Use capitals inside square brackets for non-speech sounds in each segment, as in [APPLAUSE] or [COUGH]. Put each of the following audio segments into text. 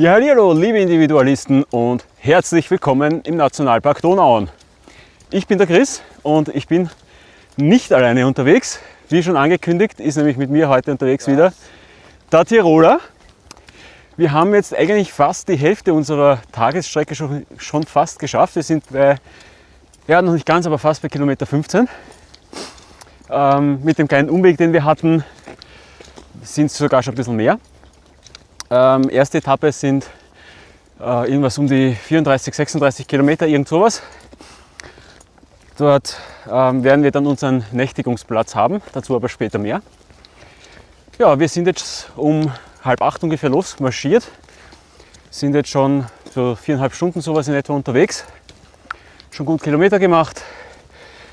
Ja, hallo, liebe Individualisten und herzlich willkommen im Nationalpark Donauauen. Ich bin der Chris und ich bin nicht alleine unterwegs. Wie schon angekündigt, ist nämlich mit mir heute unterwegs ja. wieder der Tiroler. Wir haben jetzt eigentlich fast die Hälfte unserer Tagesstrecke schon, schon fast geschafft. Wir sind bei, ja noch nicht ganz, aber fast bei Kilometer 15. Ähm, mit dem kleinen Umweg, den wir hatten, sind es sogar schon ein bisschen mehr. Ähm, erste Etappe sind äh, irgendwas um die 34, 36 Kilometer, irgend sowas. Dort ähm, werden wir dann unseren Nächtigungsplatz haben, dazu aber später mehr. Ja, wir sind jetzt um halb acht ungefähr losmarschiert, sind jetzt schon so viereinhalb Stunden sowas in etwa unterwegs, schon gut Kilometer gemacht.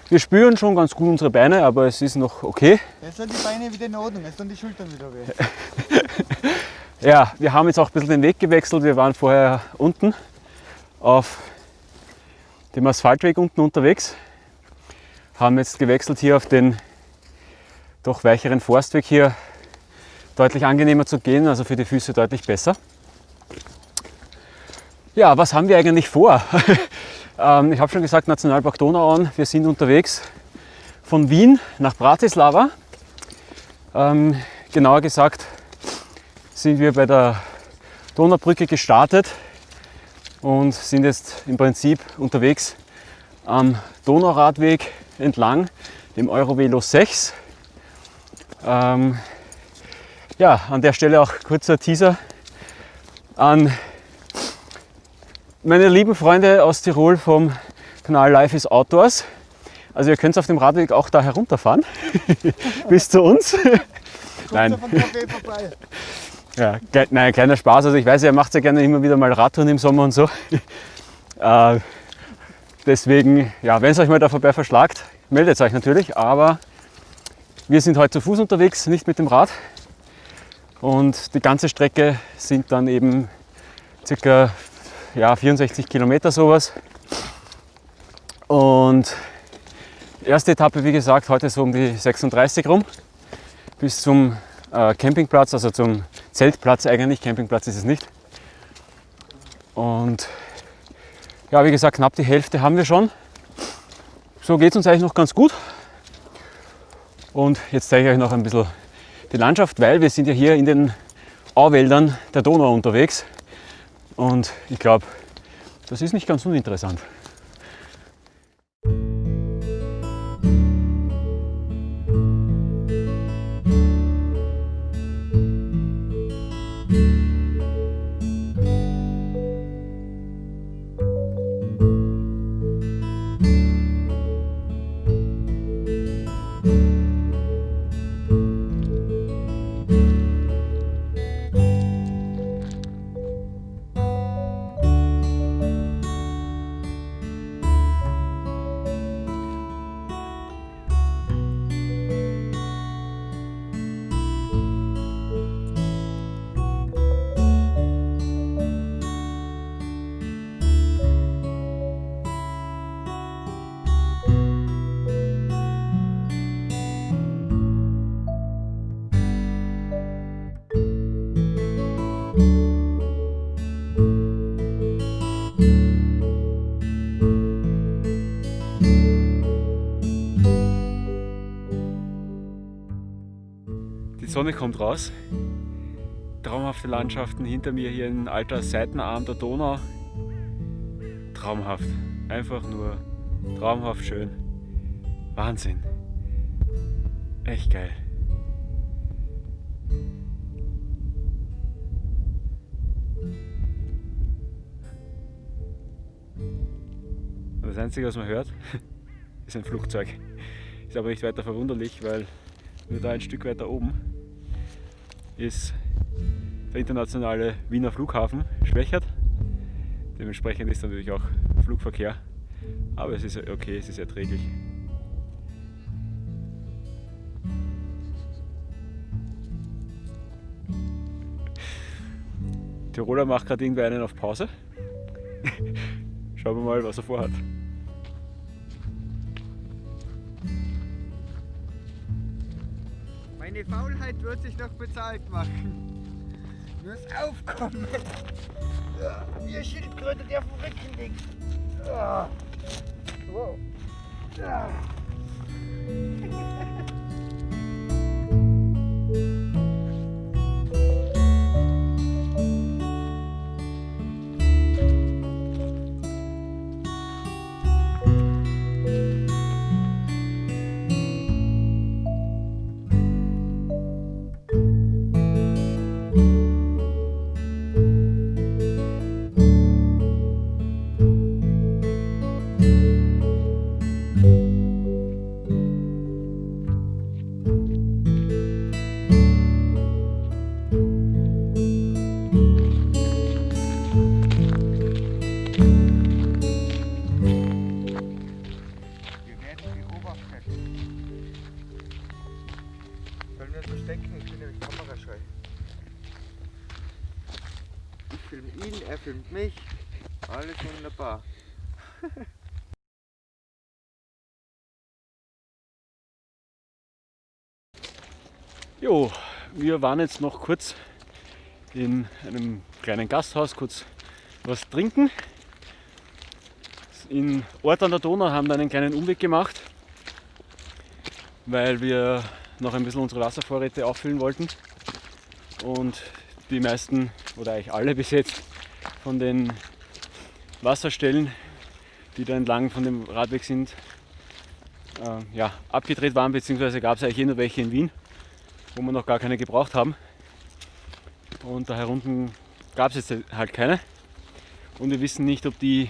Wir spüren schon ganz gut unsere Beine, aber es ist noch okay. Jetzt sind die Beine wieder in Ordnung, jetzt sind die Schultern wieder weh. [LAUGHS] Ja, wir haben jetzt auch ein bisschen den Weg gewechselt. Wir waren vorher unten auf dem Asphaltweg unten unterwegs, haben jetzt gewechselt hier auf den doch weicheren Forstweg hier. Deutlich angenehmer zu gehen, also für die Füße deutlich besser. Ja, was haben wir eigentlich vor? [LAUGHS] Ähm, ich habe schon gesagt, Nationalpark Donauauen. Wir sind unterwegs von Wien nach Bratislava. Ähm, genauer gesagt sind wir bei der Donaubrücke gestartet und sind jetzt im Prinzip unterwegs am Donauradweg entlang, dem Eurovelo 6. Ähm, ja, an der Stelle auch kurzer Teaser an meine lieben Freunde aus Tirol vom Kanal Life is Outdoors. Also ihr könnt auf dem Radweg auch da herunterfahren [LAUGHS] bis zu uns. Nein. Ja, nein, kleiner Spaß. Also ich weiß, ihr macht ja gerne immer wieder mal Radtouren im Sommer und so. [LAUGHS] Äh, deswegen, ja, wenn es euch mal da vorbei verschlagt, meldet euch natürlich. Aber wir sind heute zu Fuß unterwegs, nicht mit dem Rad. Und die ganze Strecke sind dann eben circa ja, 64 Kilometer sowas. Und erste Etappe, wie gesagt, heute so um die 36 rum bis zum äh, Campingplatz, also zum Zeltplatz eigentlich. Campingplatz ist es nicht. Und ja, wie gesagt, knapp die Hälfte haben wir schon. So geht es uns eigentlich noch ganz gut. Und jetzt zeige ich euch noch ein bisschen die Landschaft, weil wir sind ja hier in den Auwäldern der Donau unterwegs. Und ich glaube, das ist nicht ganz uninteressant. Sonne kommt raus. Traumhafte Landschaften hinter mir hier ein alter Seitenarm der Donau. Traumhaft. Einfach nur traumhaft schön. Wahnsinn. Echt geil. Das Einzige, was man hört, [LAUGHS] ist ein Flugzeug. Ist aber nicht weiter verwunderlich, weil nur da ein Stück weiter oben ist der internationale Wiener Flughafen schwächert. Dementsprechend ist natürlich auch Flugverkehr, aber es ist okay, es ist erträglich. Tiroler macht gerade irgendwie einen auf Pause. [LAUGHS] Schauen wir mal, was er vorhat. Meine Faulheit wird sich noch bezahlt machen. muss aufkommen. Ja, wie ein Schildkröte, der dem Rücken liegt. Wow. Jo, wir waren jetzt noch kurz in einem kleinen Gasthaus, kurz was trinken. In Ort an der Donau haben wir einen kleinen Umweg gemacht, weil wir noch ein bisschen unsere Wasservorräte auffüllen wollten. Und die meisten oder eigentlich alle [LAUGHS] bis jetzt von den Wasserstellen, die da entlang von dem Radweg sind, äh, ja, abgedreht waren, beziehungsweise gab es eigentlich nur welche in Wien wo wir noch gar keine gebraucht haben. Und da herunten gab es jetzt halt keine. Und wir wissen nicht, ob die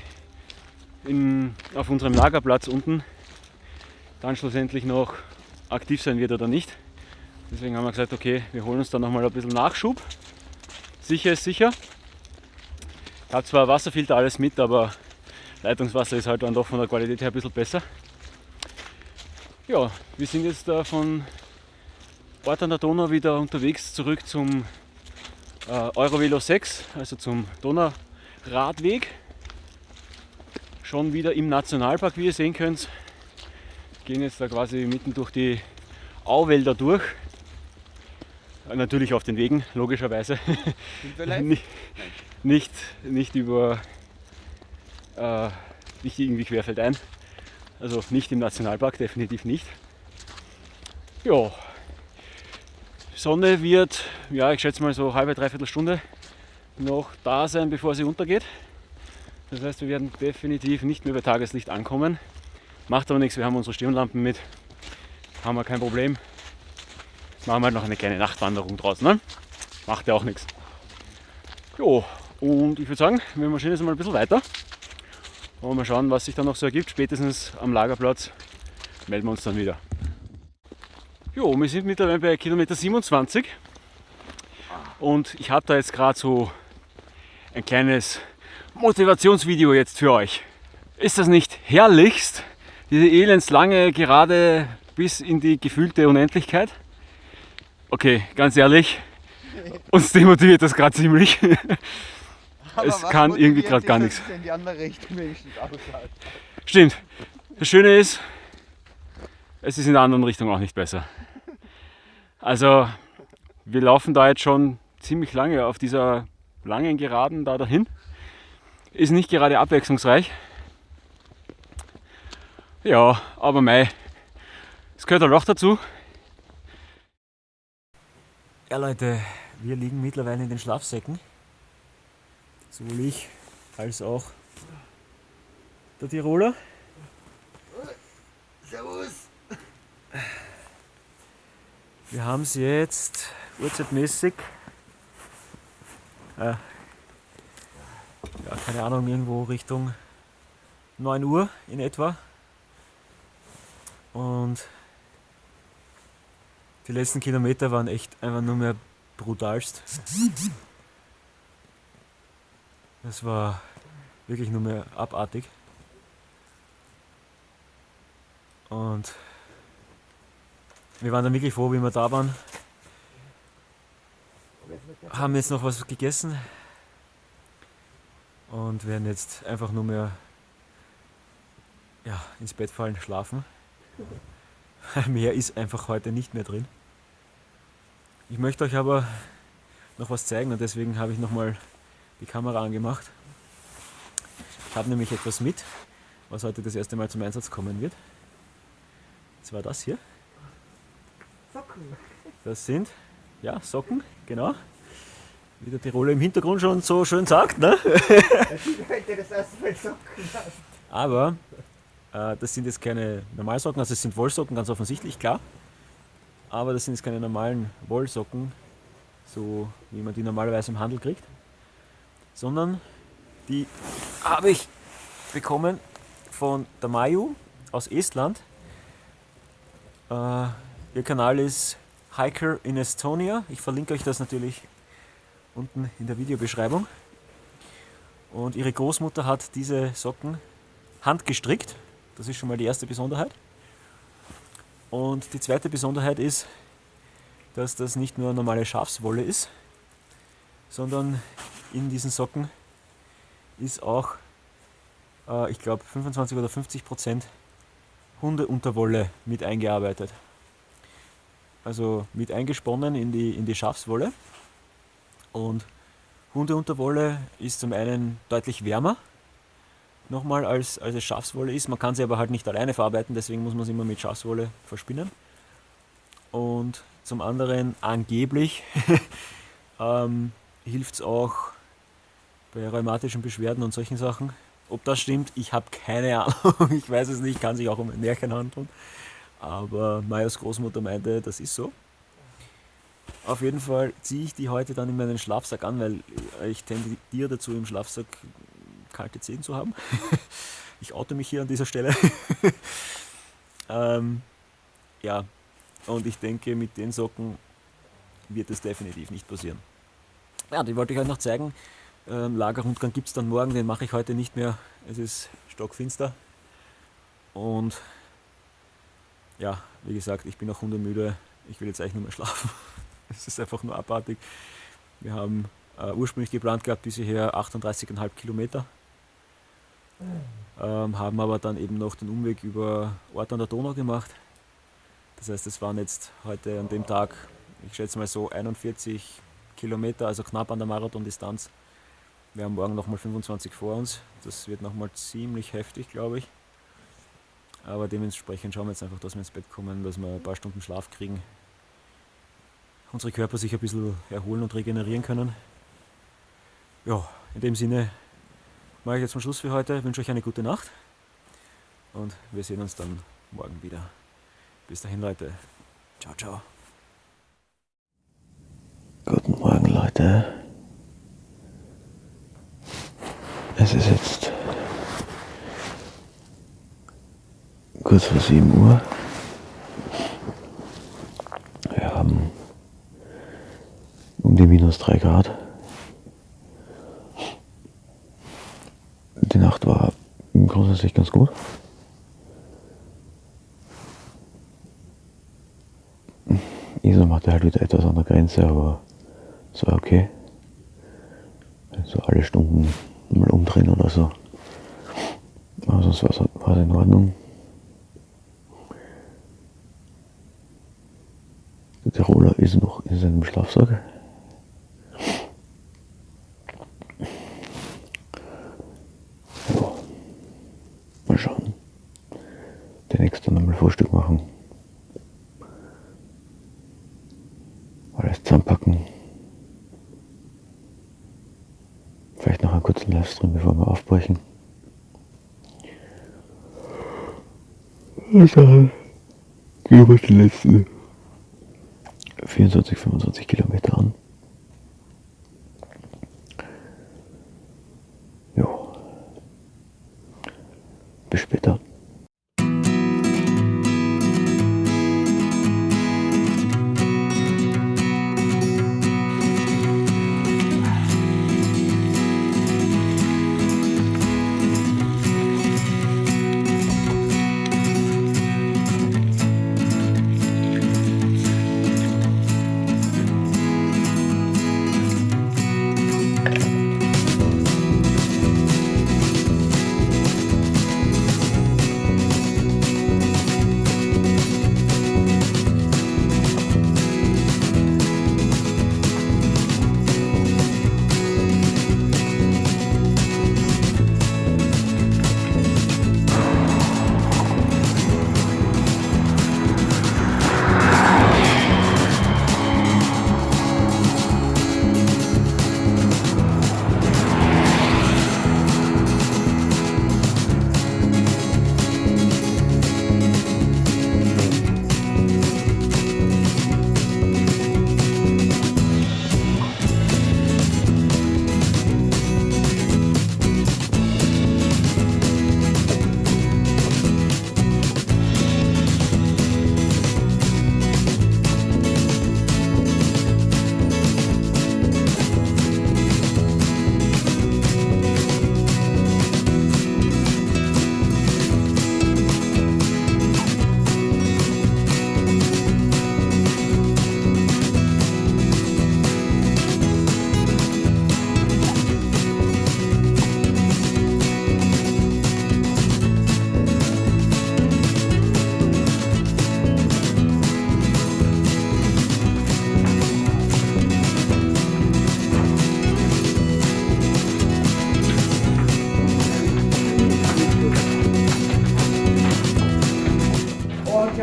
in, auf unserem Lagerplatz unten dann schlussendlich noch aktiv sein wird oder nicht. Deswegen haben wir gesagt, okay, wir holen uns da nochmal ein bisschen Nachschub. Sicher ist sicher. Ich habe zwar Wasserfilter alles mit, aber Leitungswasser ist halt dann doch von der Qualität her ein bisschen besser. Ja, wir sind jetzt da von Ort an der Donau wieder unterwegs zurück zum äh, Eurovelo 6, also zum Donauradweg. Schon wieder im Nationalpark, wie ihr sehen könnt. Gehen jetzt da quasi mitten durch die Auwälder durch. Äh, Natürlich auf den Wegen, logischerweise. [LAUGHS] Nicht, nicht, nicht über äh, nicht irgendwie querfeldein. Also nicht im Nationalpark, definitiv nicht. Ja, Sonne wird, ja, ich schätze mal so halbe, dreiviertel Stunde noch da sein, bevor sie untergeht. Das heißt, wir werden definitiv nicht mehr bei Tageslicht ankommen. Macht aber nichts, wir haben unsere Stirnlampen mit. Haben wir kein Problem. Machen wir halt noch eine kleine Nachtwanderung draußen. Ne? Macht ja auch nichts. Jo, und ich würde sagen, wir marschieren jetzt mal ein bisschen weiter. Und mal schauen, was sich dann noch so ergibt. Spätestens am Lagerplatz melden wir uns dann wieder. Jo, wir sind mittlerweile bei Kilometer 27 und ich habe da jetzt gerade so ein kleines Motivationsvideo jetzt für euch. Ist das nicht herrlichst? Diese elendslange Gerade bis in die gefühlte Unendlichkeit? Okay, ganz ehrlich, uns demotiviert das gerade ziemlich. [LAUGHS] Aber Es kann irgendwie dich, gar nichts. Stimmt. Das Schöne ist, es ist in der anderen Richtung auch nicht besser. Also, wir laufen da jetzt schon ziemlich lange auf dieser langen Geraden da dahin. Ist nicht gerade abwechslungsreich. Ja, aber mei, es gehört halt auch dazu. Ja Leute, wir liegen mittlerweile in den Schlafsäcken. Sowohl ich als auch der Tiroler. Servus! Wir haben es jetzt uhrzeitmäßig, äh, ja, keine Ahnung, irgendwo Richtung 9 Uhr in etwa. Und die letzten Kilometer waren echt einfach nur mehr brutalst. Das war wirklich nur mehr abartig. Und wir waren dann wirklich froh, wie wir da waren. Haben jetzt noch was gegessen und werden jetzt einfach nur mehr ja, ins Bett fallen, schlafen. [LAUGHS] Mehr ist einfach heute nicht mehr drin. Ich möchte euch aber noch was zeigen und deswegen habe ich nochmal die Kamera angemacht. Ich habe nämlich etwas mit, was heute das erste Mal zum Einsatz kommen wird. Das war das hier. Das sind ja Socken, genau. Wie der Tiroler im Hintergrund schon so schön sagt. Ne? Aber äh, das sind jetzt keine Normalsocken, also es sind Wollsocken, ganz offensichtlich, klar. Aber das sind jetzt keine normalen Wollsocken, so wie man die normalerweise im Handel kriegt, sondern die habe ich bekommen von der Mayu aus Estland. Äh, ihr Kanal ist Hiker in Estonia. Ich verlinke euch das natürlich unten in der Videobeschreibung. Und ihre Großmutter hat diese Socken handgestrickt. Das ist schon mal die erste Besonderheit. Und die zweite Besonderheit ist, dass das nicht nur normale Schafswolle ist, sondern in diesen Socken ist auch, äh, ich glaube, 25 oder 50 Prozent Hundeunterwolle mit eingearbeitet. Also mit eingesponnen in die, in die Schafswolle. Und Hundeunterwolle ist zum einen deutlich wärmer, nochmal als, als es Schafswolle ist. Man kann sie aber halt nicht alleine verarbeiten, deswegen muss man sie immer mit Schafswolle verspinnen. Und zum anderen angeblich [LAUGHS] ähm, hilft es auch bei rheumatischen Beschwerden und solchen Sachen. Ob das stimmt, ich habe keine [LAUGHS] Ahnung. Ich weiß es nicht, kann sich auch um ein Märchen handeln. Aber Mayas Großmutter meinte, das ist so. Auf jeden Fall ziehe ich die heute dann in meinen Schlafsack an, weil ich tendiere dazu, im Schlafsack kalte Zehen zu haben. [LAUGHS] ich oute mich hier an dieser Stelle. [LAUGHS] ähm, ja, und ich denke, mit den Socken wird es definitiv nicht passieren. Ja, die wollte ich euch noch zeigen. Ähm, Lagerrundgang gibt es dann morgen, den mache ich heute nicht mehr. Es ist stockfinster. Und ja, wie gesagt, ich bin auch hundemüde. Ich will jetzt eigentlich nur mehr schlafen. [LAUGHS] Es ist einfach nur abartig. Wir haben äh, ursprünglich geplant gehabt, bis hierher 38,5 Kilometer. Ähm, haben aber dann eben noch den Umweg über Ort an der Donau gemacht. Das heißt, es waren jetzt heute an dem Tag, ich schätze mal so 41 Kilometer, also knapp an der Marathondistanz. Wir haben morgen nochmal 25 vor uns. Das wird nochmal ziemlich heftig, glaube ich. Aber dementsprechend schauen wir jetzt einfach, dass wir ins Bett kommen, dass wir ein paar Stunden Schlaf kriegen. Unsere Körper sich ein bisschen erholen und regenerieren können. Ja, in dem Sinne mache ich jetzt zum Schluss für heute. Wünsche euch eine gute Nacht und wir sehen uns dann morgen wieder. Bis dahin, Leute. Ciao, ciao. Guten Morgen, Leute. Es ist jetzt kurz vor 7 Uhr. Wir haben um die minus 3 Grad. Die Nacht war grundsätzlich ganz gut. Isam hatte halt wieder etwas an der Grenze, aber es war okay. Also alle Stunden mal umdrehen oder so. Aber sonst war es in Ordnung. Der Tiroler noch in seinem Schlafsack. Ja. Mal schauen. Der nächste nochmal Frühstück machen. Alles zusammenpacken. Vielleicht noch einen kurzen Livestream, bevor wir aufbrechen. Dann gehen wir die letzten 24, 25 Kilometer an.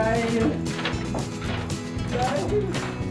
Bye. Jair.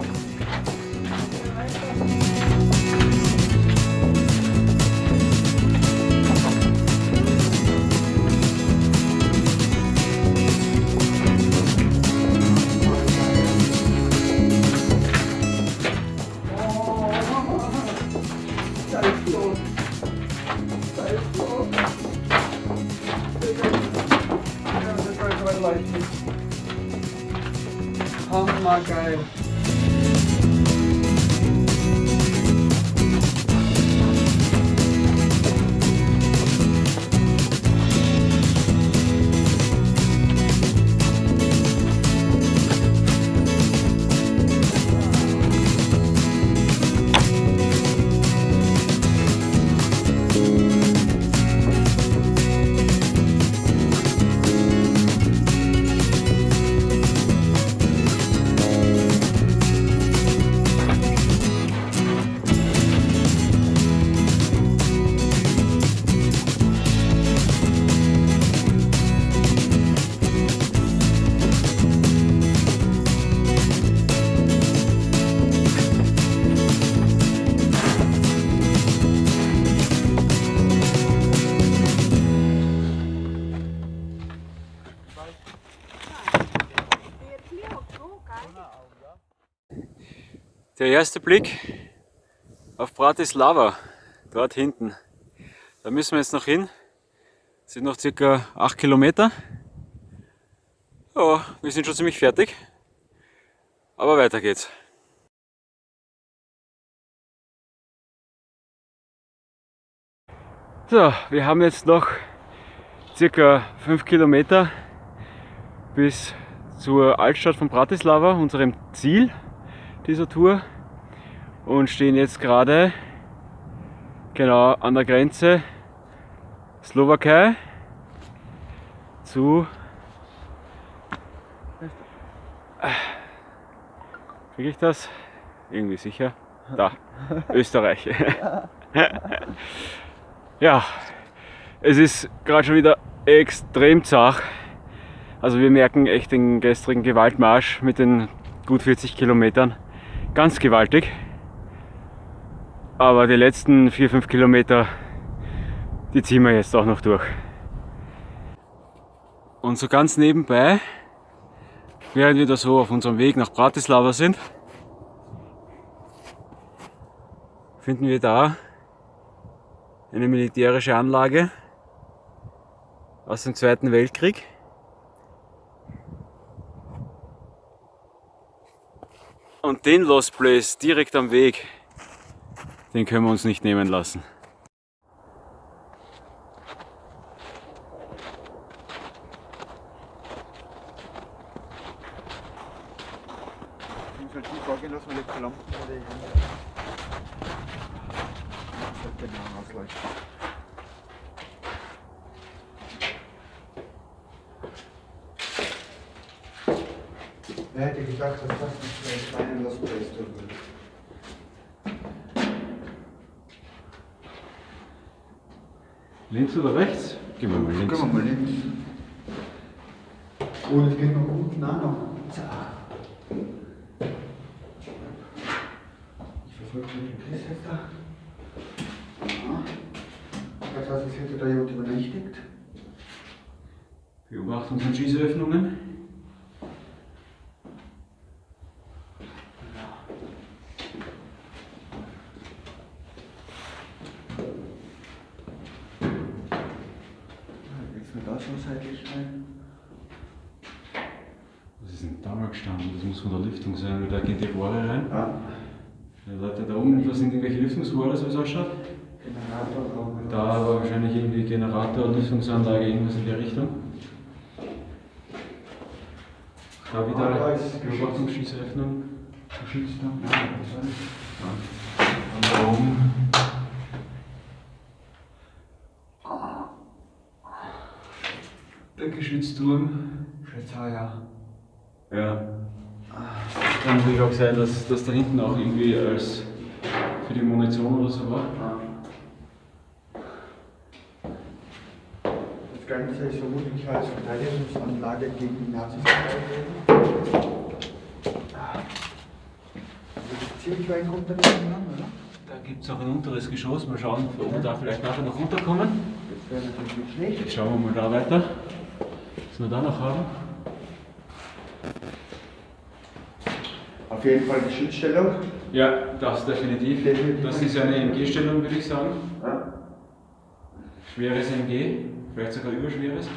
Der erste Blick auf Bratislava, dort hinten. Da müssen wir jetzt noch hin. Das sind noch circa 8 Kilometer. Ja, wir sind schon ziemlich fertig. Aber weiter geht's. So, wir haben jetzt noch circa 5 Kilometer bis zur Altstadt von Bratislava, unserem Ziel dieser Tour und stehen jetzt gerade genau an der Grenze Slowakei zu kriege ich das? Irgendwie sicher. Da, [LAUGHS] Österreich. ja, es ist gerade schon wieder extrem zart. Also wir merken echt den gestrigen Gewaltmarsch mit den gut 40 Kilometern ganz gewaltig. Aber die letzten 4-5 Kilometer, die ziehen wir jetzt auch noch durch. Und so ganz nebenbei, während wir da so auf unserem Weg nach Bratislava sind, finden wir da eine militärische Anlage aus dem Zweiten Weltkrieg. Und den Lost Place direkt am Weg, den können wir uns nicht nehmen lassen. Ich muss halt die vorgehen lassen, weil jetzt die Lampen oder ich Das sollte genau ausleuchten. Wer hätte gedacht, dass das nicht vielleicht meinen Lost Place tun würde? Links oder rechts? Gehen wir mal links. Gehen wir mal links. Oh, das geht noch unten auch noch. Zack. Ich verfolge den Chris jetzt da. Ja. Das heißt, es hätte da jemand übernächtigt. Beobachtungs- und Schießöffnungen. Rein. Was ist denn da mal gestanden? Das muss von der Lüftung sein, weil da gehen die Rohre rein. Ja. Ja, Leute, da oben, da sind irgendwelche Lüftungsrohre, so wie es ausschaut. Generatorraum. Da war wahrscheinlich irgendwie Generator, Lüftungsanlage, irgendwas in der Richtung. Da Ah, wieder ist Beobachtungsschießöffnung. Geschützt noch. Ja, das. Und da oben. Schätze, ja. Ja. Kann natürlich auch sein, dass das da hinten auch irgendwie als für die Munition oder so war. Das Ganze ist vermutlich als Verteidigungsanlage gegen die Nazis. Also ziemlich weit runtergegangen haben, oder? Da gibt es auch ein unteres Geschoss. Mal schauen, ob wir da vielleicht nachher noch runterkommen. Das wäre natürlich nicht schlecht. Jetzt schauen wir mal da weiter, wir da noch haben. Auf jeden Fall die Schutzstellung. Ja, das definitiv. Definitiv. Das ist eine MG-Stellung, würde ich sagen. Ja. Schweres MG, vielleicht sogar überschweres.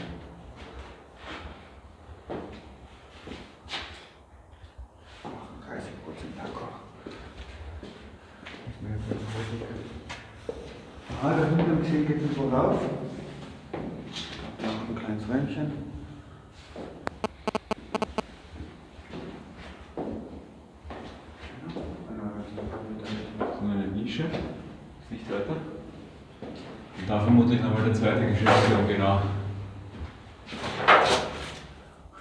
ein kleines Räumchen. So eine Nische, ist nicht weiter. Und da vermutlich nochmal der zweite Geschäftsraum, genau.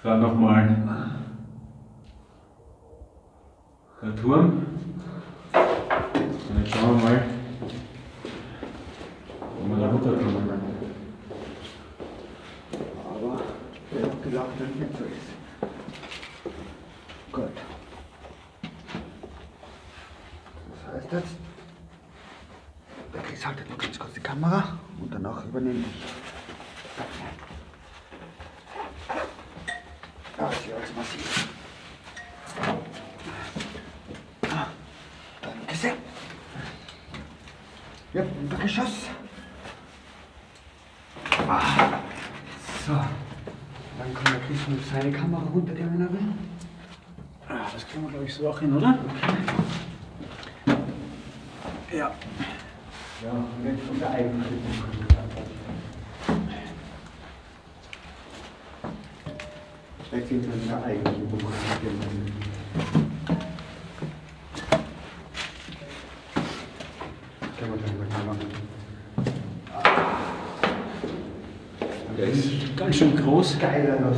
Dann nochmal der Turm. Und jetzt schauen wir mal, wo wir da runterkommen. Aber wer hat gedacht, dass es nicht so ist? Gut. Das heißt jetzt, der Chris haltet noch ganz kurz die Kamera und danach übernehme ich. Ah, ist ja alles massiv. Ah, Danke sehr. Ja, Untergeschoss. Ah, so. Dann kommt der Seine Kamera runter, der wenn er will. Ah, Das kriegen wir glaube ich so auch hin, oder? Ja. Ja, und jetzt kommt der eigentliche Punkt. Jetzt sind wir der eigentliche Punkt. Können wir dann mal machen. Der ist schön groß. Geiler Place.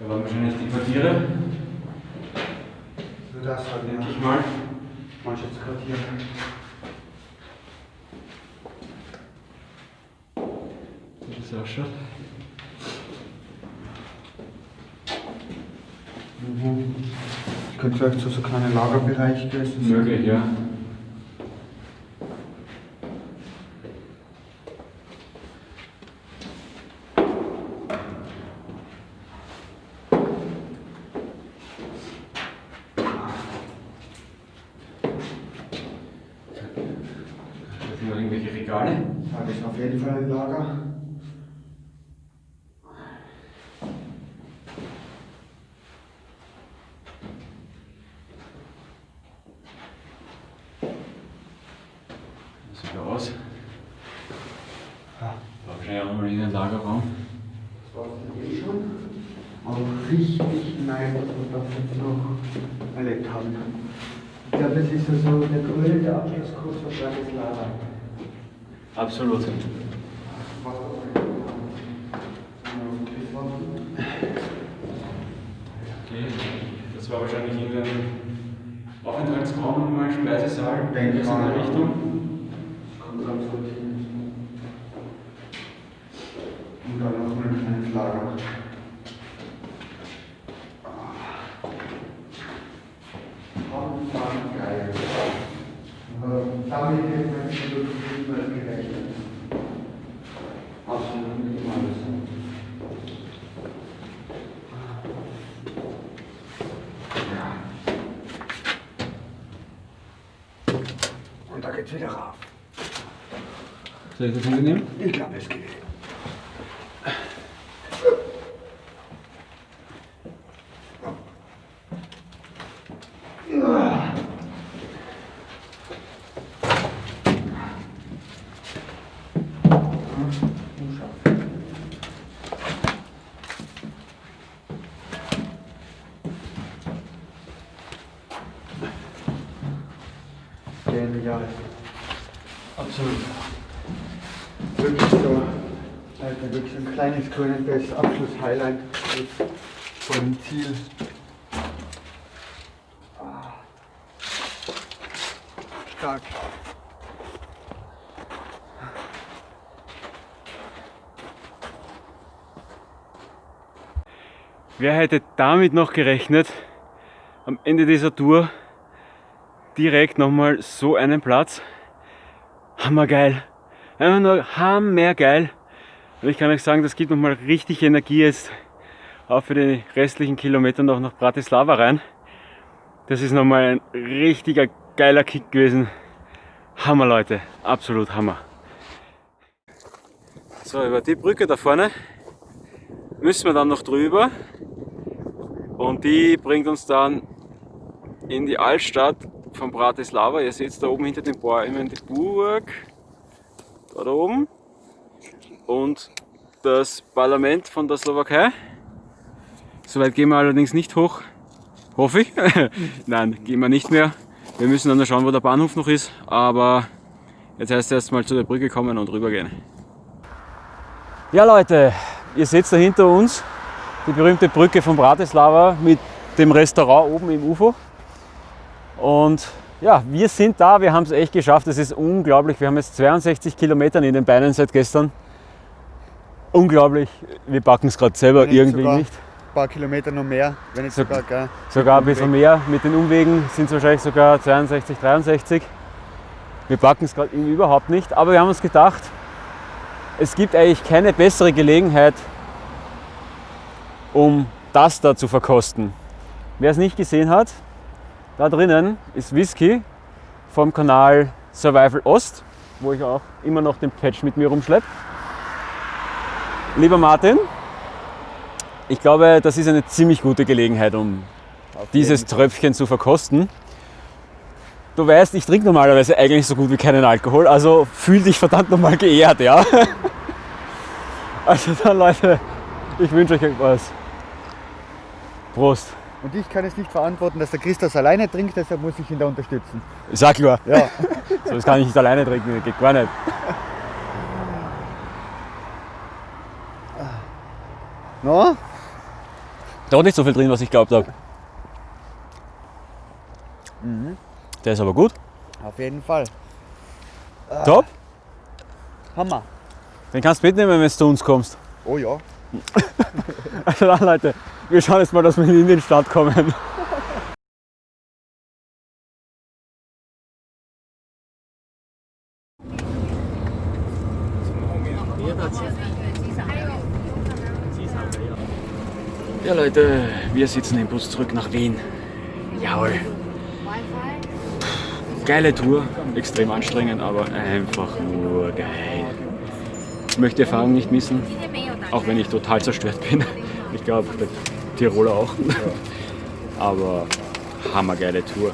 Da waren wahrscheinlich die Quartiere, So das halt, denke ja. ich mal. Mannschaftsquartier. Wie das ausschaut. Mhm. Ich könnte vielleicht zu so kleinen Lagerbereich gewesen sein. Möglich, ja. Da sind noch irgendwelche Regale. Da ist auf jeden Fall ein Lager. Das sieht ja aus. Ja. War wahrscheinlich auch nochmal irgendein Lagerraum. Das war es eh schon. Aber richtig nice, dass wir das jetzt noch erlebt haben. Ich glaube, das ist so der grüne Abschlusskurs für Bratislava. Absolut. Okay, das war wahrscheinlich irgendein Aufenthaltsraum nochmal, Speisesaal, in mal, der ja. Richtung. Geht's wieder rauf. Soll ich das mitnehmen? Ich glaube, es geht. Kleines grünes Abschluss-Highlight dem Ziel. Stark. Wer hätte damit noch gerechnet, am Ende dieser Tour direkt nochmal so einen Platz? Hammergeil. Einfach nur hammergeil. Und ich kann euch sagen, das gibt nochmal richtig Energie jetzt auch für die restlichen Kilometer noch nach Bratislava rein. Das ist nochmal ein richtiger geiler Kick gewesen. Hammer Leute, absolut Hammer. So, über die Brücke da vorne müssen wir dann noch drüber und die bringt uns dann in die Altstadt von Bratislava. Ihr seht da oben hinter den Bäumen die Burg. Da oben. Und das Parlament von der Slowakei. Soweit gehen wir allerdings nicht hoch. Hoffe ich. [LAUGHS] Nein, gehen wir nicht mehr. Wir müssen dann schauen, wo der Bahnhof noch ist. Aber jetzt heißt es erst mal zu der Brücke kommen und rübergehen. Ja Leute, ihr seht da hinter uns die berühmte Brücke von Bratislava mit dem Restaurant oben im UFO. Und ja, wir sind da, wir haben es echt geschafft. Es ist unglaublich. Wir haben jetzt 62 Kilometer in den Beinen seit gestern. Unglaublich. Wir packen es gerade selber irgendwie nicht. Ein paar Kilometer noch mehr, wenn nicht So- sogar, gell? Sogar ein bisschen mehr. Mit den Umwegen sind es wahrscheinlich sogar 62, 63. Wir packen es gerade überhaupt nicht. Aber wir haben uns gedacht, es gibt eigentlich keine bessere Gelegenheit, um das da zu verkosten. Wer es nicht gesehen hat, da drinnen ist Whisky vom Kanal Survival Ost, wo ich auch immer noch den Patch mit mir rumschleppe. Lieber Martin, ich glaube, das ist eine ziemlich gute Gelegenheit, um dieses Tröpfchen zu verkosten. Du weißt, ich trinke normalerweise eigentlich so gut wie keinen Alkohol, also fühl dich verdammt nochmal geehrt, ja? [LAUGHS] Also dann Leute, ich wünsche euch was. Prost. Und ich kann es nicht verantworten, dass der Christus alleine trinkt, deshalb muss ich ihn da unterstützen. Sag klar, Ja. [LAUGHS] so, das kann ich nicht alleine trinken, das geht gar nicht. No? Doch nicht so viel drin, was ich glaubt habe. Der ist aber gut. Auf jeden Fall. Top. Hammer. Den kannst du mitnehmen, wenn du zu uns kommst. Oh ja. [LAUGHS] Also dann Leute, wir schauen jetzt mal, dass wir in den Start kommen. Ja Leute, wir sitzen im Bus zurück nach Wien. Jawohl. Geile Tour, extrem anstrengend, aber einfach nur geil. Ich möchte die Erfahrung nicht missen, auch wenn ich total zerstört bin. Ich glaube, der Tiroler auch. Aber hammergeile Tour.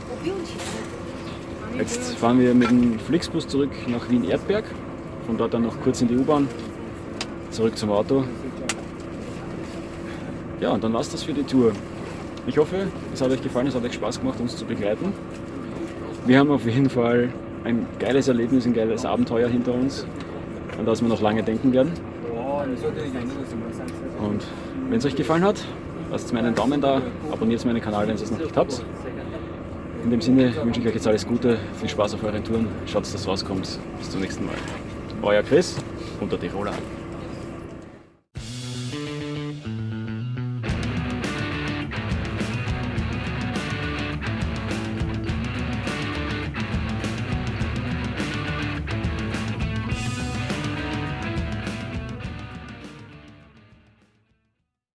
Jetzt fahren wir mit dem Flixbus zurück nach Wien-Erdberg. Von dort dann noch kurz in die U-Bahn, zurück zum Auto. Ja, und dann war's das für die Tour. Ich hoffe, es hat euch gefallen, es hat euch Spaß gemacht, uns zu begleiten. Wir haben auf jeden Fall ein geiles Erlebnis, ein geiles Abenteuer hinter uns, an das wir noch lange denken werden. Und wenn es euch gefallen hat, lasst mir einen Daumen da, abonniert meinen Kanal, wenn ihr es noch nicht habt. In dem Sinne wünsche ich euch jetzt alles Gute, viel Spaß auf euren Touren, schaut, dass das rauskommt. Bis zum nächsten Mal. Euer Chris und der Tiroler.